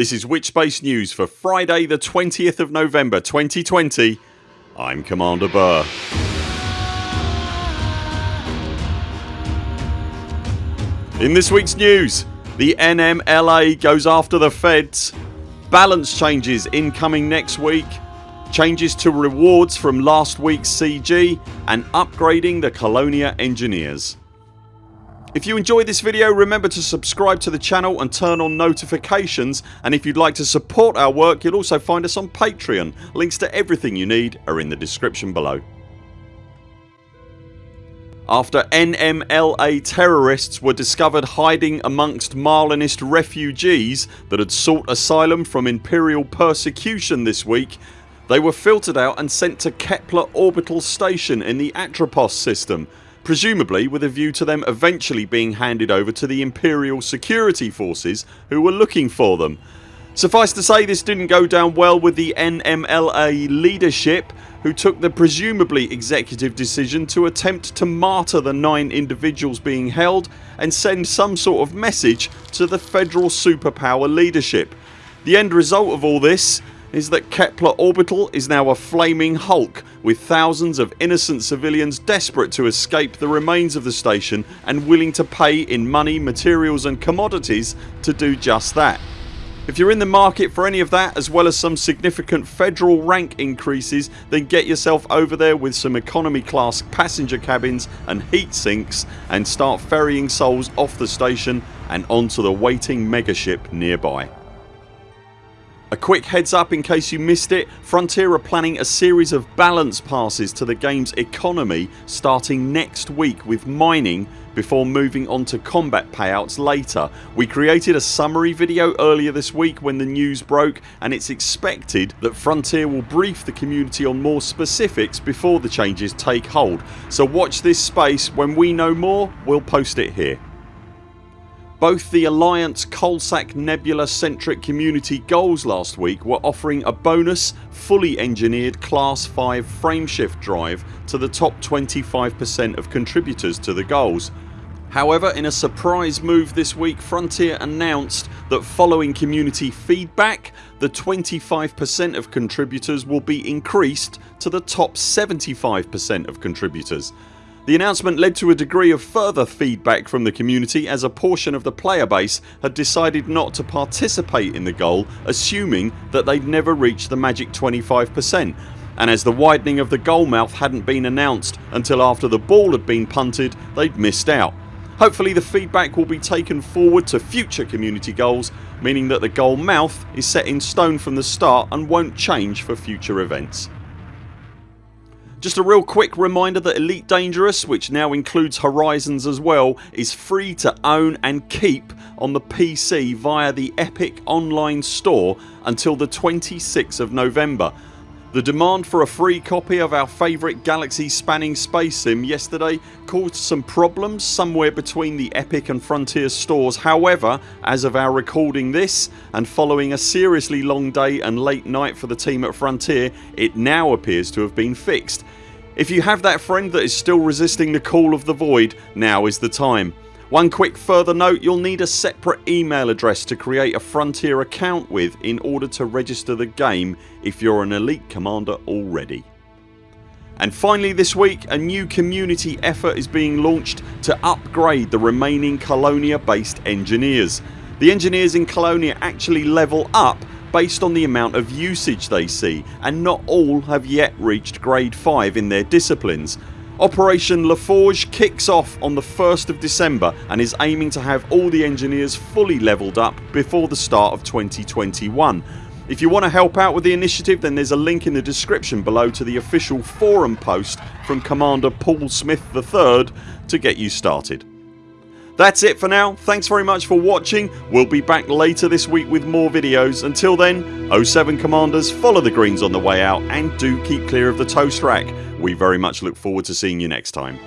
This is Witchbase News for Friday the 20th of November 2020 I'm Commander Burr. In this weeks news the NMLA goes after the feds, balance changes incoming next week, changes to rewards from last weeks CG and upgrading the Colonia engineers. If you enjoyed this video remember to subscribe to the channel and turn on notifications and if you'd like to support our work you'll also find us on Patreon. Links to everything you need are in the description below. After NMLA terrorists were discovered hiding amongst Marlinist refugees that had sought asylum from Imperial persecution this week they were filtered out and sent to Kepler Orbital Station in the Atropos system presumably with a view to them eventually being handed over to the Imperial security forces who were looking for them. Suffice to say this didn't go down well with the NMLA leadership who took the presumably executive decision to attempt to martyr the 9 individuals being held and send some sort of message to the federal superpower leadership. The end result of all this is that Kepler Orbital is now a flaming hulk with thousands of innocent civilians desperate to escape the remains of the station and willing to pay in money, materials and commodities to do just that. If you're in the market for any of that as well as some significant federal rank increases then get yourself over there with some economy class passenger cabins and heat sinks and start ferrying souls off the station and onto the waiting megaship nearby. A quick heads up in case you missed it Frontier are planning a series of balance passes to the games economy starting next week with mining before moving on to combat payouts later. We created a summary video earlier this week when the news broke and it's expected that Frontier will brief the community on more specifics before the changes take hold so watch this space when we know more we'll post it here. Both the Alliance Coalsack Nebula centric community goals last week were offering a bonus fully engineered class 5 frameshift drive to the top 25% of contributors to the goals. However in a surprise move this week Frontier announced that following community feedback the 25% of contributors will be increased to the top 75% of contributors. The announcement led to a degree of further feedback from the community as a portion of the player base had decided not to participate in the goal assuming that they'd never reached the magic 25% and as the widening of the goal mouth hadn't been announced until after the ball had been punted they'd missed out. Hopefully the feedback will be taken forward to future community goals meaning that the goal mouth is set in stone from the start and won't change for future events. Just a real quick reminder that Elite Dangerous which now includes Horizons as well is free to own and keep on the PC via the Epic online store until the 26th of November. The demand for a free copy of our favourite galaxy spanning space sim yesterday caused some problems somewhere between the Epic and Frontier stores however as of our recording this and following a seriously long day and late night for the team at Frontier it now appears to have been fixed. If you have that friend that is still resisting the call of the void now is the time. One quick further note you'll need a separate email address to create a Frontier account with in order to register the game if you're an elite commander already. And finally this week a new community effort is being launched to upgrade the remaining Colonia based engineers. The engineers in Colonia actually level up based on the amount of usage they see and not all have yet reached grade 5 in their disciplines. Operation LaForge kicks off on the 1st of December and is aiming to have all the engineers fully levelled up before the start of 2021. If you want to help out with the initiative then there's a link in the description below to the official forum post from Commander Paul Smith III to get you started. That's it for now. Thanks very much for watching. We'll be back later this week with more videos. Until then 0 7 CMDRs follow the greens on the way out and do keep clear of the toast rack. We very much look forward to seeing you next time.